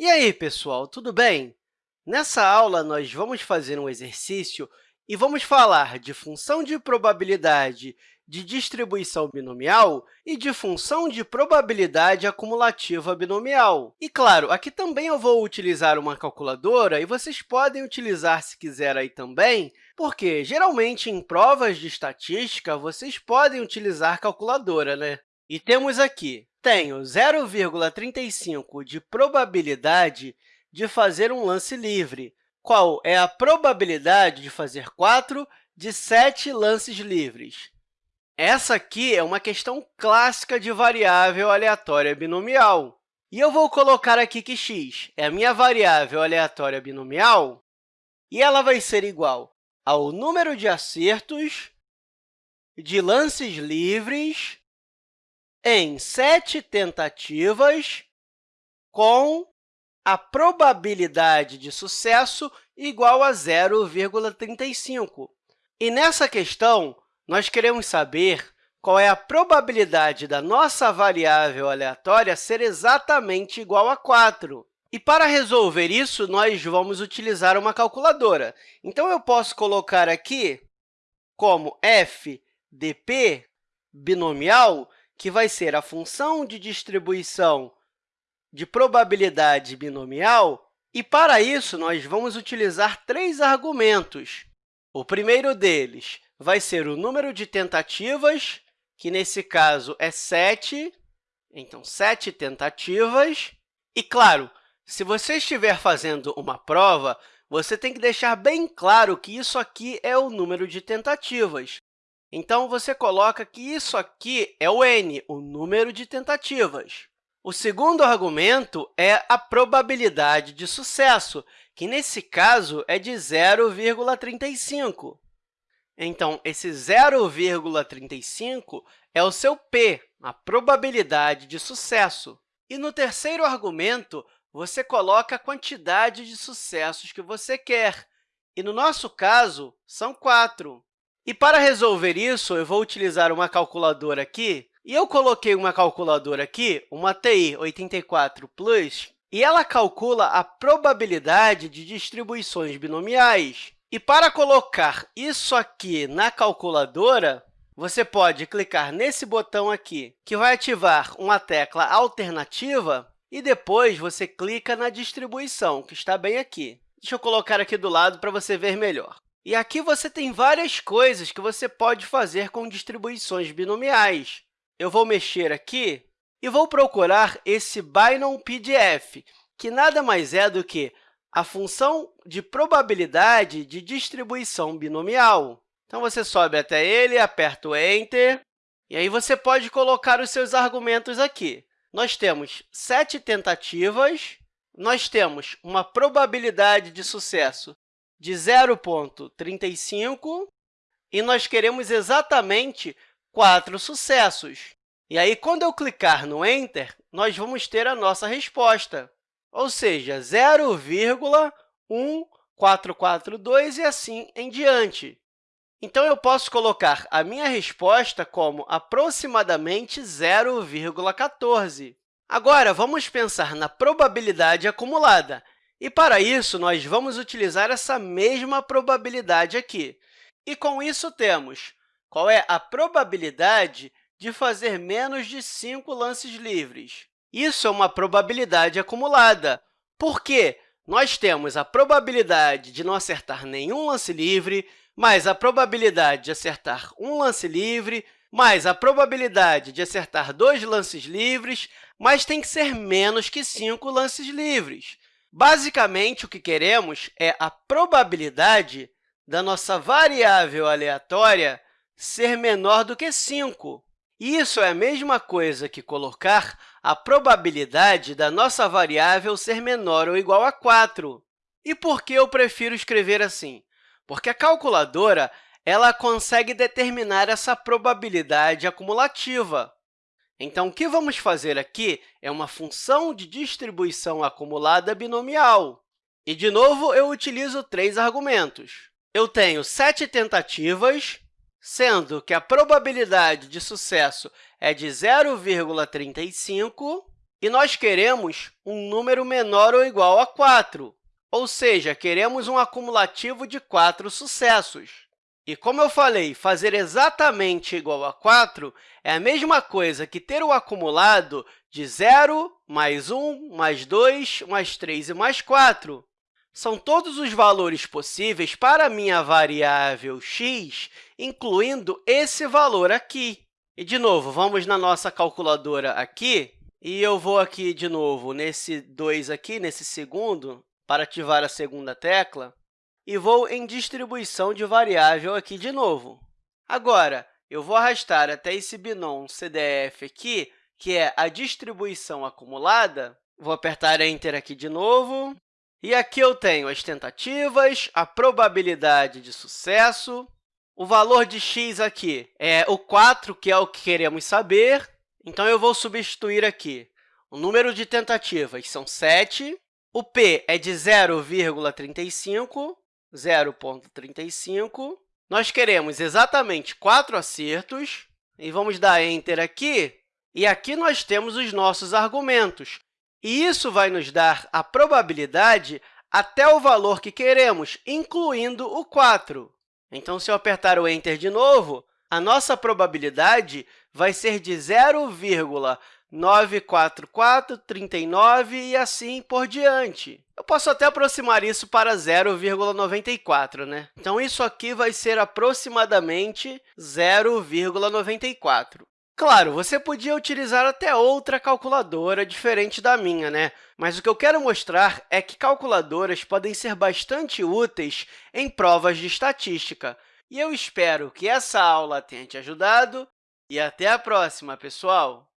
E aí, pessoal, tudo bem? Nessa aula, nós vamos fazer um exercício e vamos falar de função de probabilidade de distribuição binomial e de função de probabilidade acumulativa binomial. E, claro, aqui também eu vou utilizar uma calculadora, e vocês podem utilizar, se quiser, aí também, porque, geralmente, em provas de estatística, vocês podem utilizar calculadora, né? E temos aqui tenho 0,35 de probabilidade de fazer um lance livre. Qual é a probabilidade de fazer 4 de 7 lances livres? Essa aqui é uma questão clássica de variável aleatória binomial. E eu vou colocar aqui que x é a minha variável aleatória binomial, e ela vai ser igual ao número de acertos de lances livres em sete tentativas com a probabilidade de sucesso igual a 0,35. E nessa questão, nós queremos saber qual é a probabilidade da nossa variável aleatória ser exatamente igual a 4. E, para resolver isso, nós vamos utilizar uma calculadora. Então, eu posso colocar aqui como f de p binomial que vai ser a função de distribuição de probabilidade binomial, e, para isso, nós vamos utilizar três argumentos. O primeiro deles vai ser o número de tentativas, que, nesse caso, é 7. Então, 7 tentativas. E, claro, se você estiver fazendo uma prova, você tem que deixar bem claro que isso aqui é o número de tentativas. Então, você coloca que isso aqui é o n, o número de tentativas. O segundo argumento é a probabilidade de sucesso, que, nesse caso, é de 0,35. Então, esse 0,35 é o seu p, a probabilidade de sucesso. E no terceiro argumento, você coloca a quantidade de sucessos que você quer. E, no nosso caso, são 4. E para resolver isso, eu vou utilizar uma calculadora aqui, e eu coloquei uma calculadora aqui, uma TI 84 Plus, e ela calcula a probabilidade de distribuições binomiais. E para colocar isso aqui na calculadora, você pode clicar nesse botão aqui, que vai ativar uma tecla alternativa, e depois você clica na distribuição, que está bem aqui. Deixa eu colocar aqui do lado para você ver melhor. E aqui você tem várias coisas que você pode fazer com distribuições binomiais. Eu vou mexer aqui e vou procurar esse Binom PDF, que nada mais é do que a função de probabilidade de distribuição binomial. Então, você sobe até ele, aperta o Enter, e aí você pode colocar os seus argumentos aqui. Nós temos sete tentativas, nós temos uma probabilidade de sucesso de 0,35 e nós queremos exatamente quatro sucessos. E aí, quando eu clicar no Enter, nós vamos ter a nossa resposta, ou seja, 0,1442 e assim em diante. Então, eu posso colocar a minha resposta como aproximadamente 0,14. Agora, vamos pensar na probabilidade acumulada. E, para isso, nós vamos utilizar essa mesma probabilidade aqui. E, com isso, temos qual é a probabilidade de fazer menos de 5 lances livres. Isso é uma probabilidade acumulada, porque nós temos a probabilidade de não acertar nenhum lance livre, mais a probabilidade de acertar um lance livre, mais a probabilidade de acertar dois lances livres, mas tem que ser menos que 5 lances livres. Basicamente, o que queremos é a probabilidade da nossa variável aleatória ser menor do que 5. Isso é a mesma coisa que colocar a probabilidade da nossa variável ser menor ou igual a 4. E por que eu prefiro escrever assim? Porque a calculadora ela consegue determinar essa probabilidade acumulativa. Então, o que vamos fazer aqui é uma função de distribuição acumulada binomial. E, de novo, eu utilizo três argumentos. Eu tenho sete tentativas, sendo que a probabilidade de sucesso é de 0,35, e nós queremos um número menor ou igual a 4, ou seja, queremos um acumulativo de 4 sucessos. E, como eu falei, fazer exatamente igual a 4 é a mesma coisa que ter o acumulado de 0, mais 1, mais 2, mais 3 e mais 4. São todos os valores possíveis para a minha variável x, incluindo esse valor aqui. E, de novo, vamos na nossa calculadora aqui, e eu vou aqui, de novo, nesse 2 aqui, nesse segundo, para ativar a segunda tecla, e vou em distribuição de variável aqui de novo. Agora, eu vou arrastar até esse binom CDF aqui, que é a distribuição acumulada. Vou apertar Enter aqui de novo. E aqui eu tenho as tentativas, a probabilidade de sucesso, o valor de x aqui é o 4, que é o que queremos saber. Então, eu vou substituir aqui. O número de tentativas são 7, o p é de 0,35, 0,35. Nós queremos exatamente 4 acertos, e vamos dar Enter aqui. E aqui nós temos os nossos argumentos. E isso vai nos dar a probabilidade até o valor que queremos, incluindo o 4. Então, se eu apertar o Enter de novo, a nossa probabilidade vai ser de 0,94439 e assim por diante. Eu posso até aproximar isso para 0,94, né? Então, isso aqui vai ser aproximadamente 0,94. Claro, você podia utilizar até outra calculadora diferente da minha, né? mas o que eu quero mostrar é que calculadoras podem ser bastante úteis em provas de estatística. E eu espero que essa aula tenha te ajudado e até a próxima, pessoal!